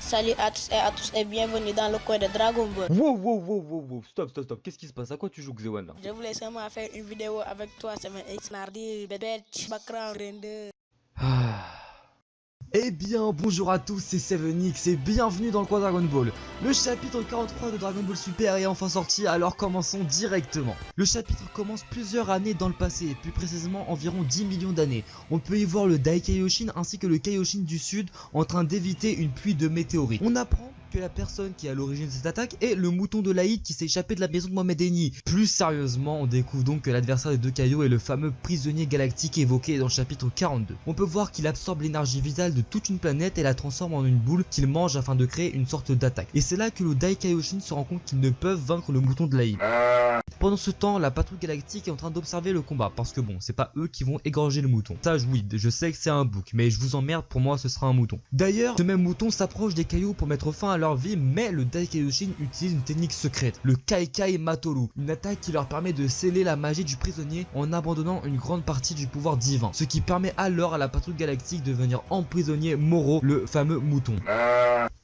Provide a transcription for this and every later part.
Salut à tous et à tous et bienvenue dans le coin de Dragon Ball. Wow, wow, wow, wow, wow, stop, stop, stop. Qu'est-ce qui se passe? À quoi tu joues, Xewan Je voulais seulement faire une vidéo avec toi, c'est X Nardi, Bébé, Background, Render. Ah. Eh bien, bonjour à tous, c'est 7X et bienvenue dans le coin Dragon Ball. Le chapitre 43 de Dragon Ball Super est enfin sorti, alors commençons directement. Le chapitre commence plusieurs années dans le passé, plus précisément environ 10 millions d'années. On peut y voir le Daikaioshin ainsi que le Kaioshin du Sud en train d'éviter une pluie de météorites. On apprend que la personne qui est à l'origine de cette attaque est le mouton de l'Aïd qui s'est échappé de la maison de Mohamed Eni. Plus sérieusement, on découvre donc que l'adversaire des deux caillots est le fameux prisonnier galactique évoqué dans le chapitre 42. On peut voir qu'il absorbe l'énergie vitale de toute une planète et la transforme en une boule qu'il mange afin de créer une sorte d'attaque. Et c'est là que le Dai Kaioshin se rend compte qu'ils ne peuvent vaincre le mouton de l'Aïd. Pendant ce temps, la patrouille galactique est en train d'observer le combat parce que bon, c'est pas eux qui vont égorger le mouton. Ça, oui, je sais que c'est un bouc, mais je vous emmerde, pour moi ce sera un mouton. D'ailleurs, ce même mouton s'approche des cailloux pour mettre fin à leur vie, mais le Daikaioshin utilise une technique secrète, le Kaikai Matoru, une attaque qui leur permet de sceller la magie du prisonnier en abandonnant une grande partie du pouvoir divin, ce qui permet alors à la patrouille galactique de venir emprisonner Moro, le fameux mouton.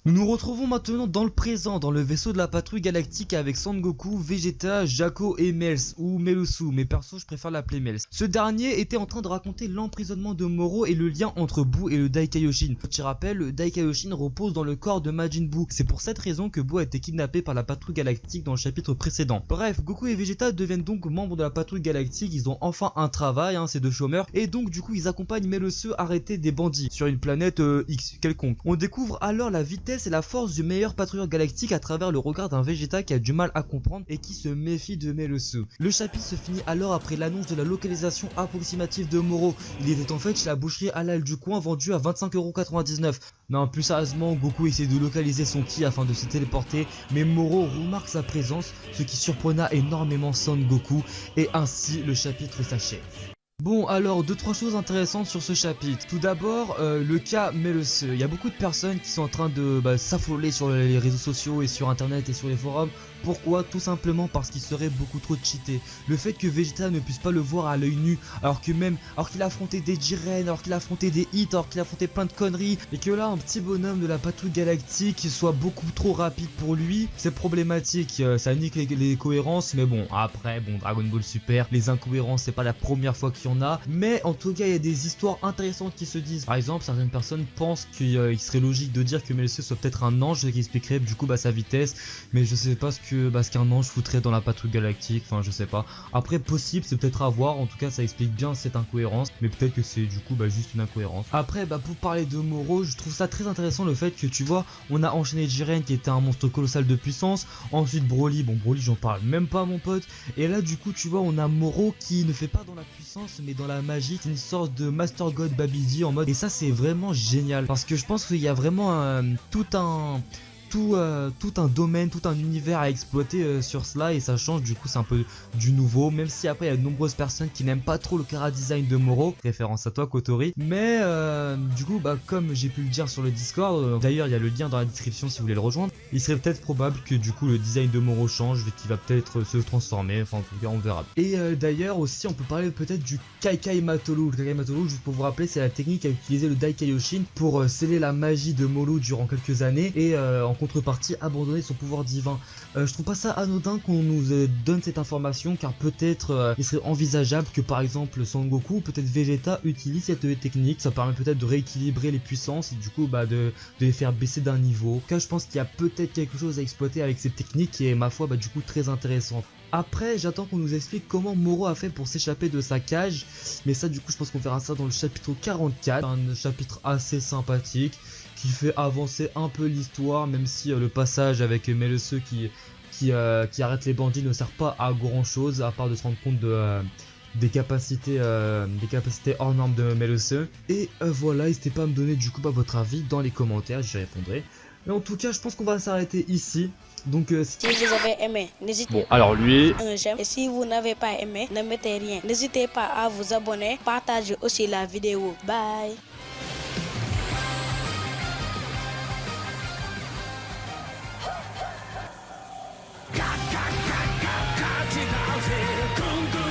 Nous nous retrouvons maintenant dans le présent, dans le vaisseau de la patrouille galactique avec Sangoku, Vegeta, Jaco et Mels, ou Melusu, mais perso je préfère l'appeler Mels. Ce dernier était en train de raconter l'emprisonnement de Moro et le lien entre Buu et le Daikaioshin. Tu rappelles, le Daikaioshin repose dans le corps de Majin Buu. C'est pour cette raison que Buu a été kidnappé par la patrouille galactique dans le chapitre précédent. Bref, Goku et Vegeta deviennent donc membres de la patrouille galactique, ils ont enfin un travail, hein, ces deux chômeurs, et donc du coup ils accompagnent Melusu arrêter des bandits sur une planète euh, X quelconque. On découvre alors la vitesse et la force du meilleur patrouilleur galactique à travers le regard d'un Vegeta qui a du mal à comprendre et qui se méfie de Melusu. Le chapitre se finit alors après l'annonce de la localisation approximative de Moro. Il était en fait chez la boucherie halal du coin vendu à 25,99€. Non, plus sérieusement, Goku essaie de localiser son ki afin de se téléporter, mais Moro remarque sa présence, ce qui surprena énormément Son Goku, et ainsi le chapitre s'achève. Bon alors deux trois choses intéressantes sur ce chapitre. Tout d'abord euh, le cas Melose. Il y a beaucoup de personnes qui sont en train de bah, s'affoler sur les réseaux sociaux et sur internet et sur les forums. Pourquoi? Tout simplement parce qu'il serait beaucoup trop cheaté. Le fait que Vegeta ne puisse pas le voir à l'œil nu alors que même alors qu'il a affronté des Jiren, alors qu'il a affronté des hits, alors qu'il a affronté plein de conneries et que là un petit bonhomme de la patrouille galactique soit beaucoup trop rapide pour lui, c'est problématique. Euh, ça nique les, cohérences mais bon après bon Dragon Ball Super, les incohérences c'est pas la première fois qu'il y en a mais en tout cas il y a des histoires intéressantes qui se disent. Par exemple certaines personnes pensent qu'il euh, serait logique de dire que Melissa soit peut-être un ange qui expliquerait du coup bah, sa vitesse mais je sais pas ce que bah, ce qu'un ange foutrait dans la patrouille galactique, enfin je sais pas. Après possible c'est peut-être à voir, en tout cas ça explique bien cette incohérence. Mais peut-être que c'est du coup bah, juste une incohérence. Après bah pour parler de Moro je trouve ça très intéressant le fait que tu vois on a enchaîné Jiren qui était un monstre colossal de puissance, ensuite Broly, bon Broly j'en parle même pas mon pote. Et là du coup tu vois on a Moro qui ne fait pas dans la puissance mais dans la magie, c'est une sorte de Master God Babidi en mode. Et ça c'est vraiment génial. Parce que je pense qu'il y a vraiment un, tout un tout, euh, tout, un domaine, tout un univers à exploiter euh, sur cela et ça change du coup c'est un peu du nouveau même si après il y a de nombreuses personnes qui n'aiment pas trop le cara design de Moro, référence à toi Kotori. Mais euh, du coup bah comme j'ai pu le dire sur le discord, d'ailleurs il y a le lien dans la description si vous voulez le rejoindre, il serait peut-être probable que du coup le design de Moro change et qu'il va peut-être se transformer, enfin en tout cas on verra. Et d'ailleurs aussi on peut parler peut-être du Kaikai Matolu, le Kaikai Matolu juste pour vous rappeler c'est la technique à utiliser le Dai Kaioshin pour sceller la magie de Molo durant quelques années. Et en contrepartie abandonner son pouvoir divin. Euh, je trouve pas ça anodin qu'on nous euh, donne cette information car peut-être euh, il serait envisageable que par exemple Son Goku ou peut-être Vegeta utilise cette technique. Ça permet peut-être de rééquilibrer les puissances et du coup bah, de, de les faire baisser d'un niveau. Car je pense qu'il y a peut-être quelque chose à exploiter avec cette technique qui est ma foi bah, du coup très intéressante. Après, j'attends qu'on nous explique comment Moro a fait pour s'échapper de sa cage. Mais ça, du coup, je pense qu'on verra ça dans le chapitre 44. Un chapitre assez sympathique qui fait avancer un peu l'histoire, même si euh, le passage avec Melesse qui, qui, euh, qui, arrête les bandits ne sert pas à grand chose, à part de se rendre compte de, euh, des, capacités, des capacités hors normes de Melesse. Et voilà, n'hésitez pas à me donner du coup votre avis dans les commentaires, j'y répondrai. Mais en tout cas, je pense qu'on va s'arrêter ici. Donc si vous avez aimé, n'hésitez bon, alors lui un j'aime et si vous n'avez pas aimé, ne mettez rien. N'hésitez pas à vous abonner, partagez aussi la vidéo. Bye. fazer. com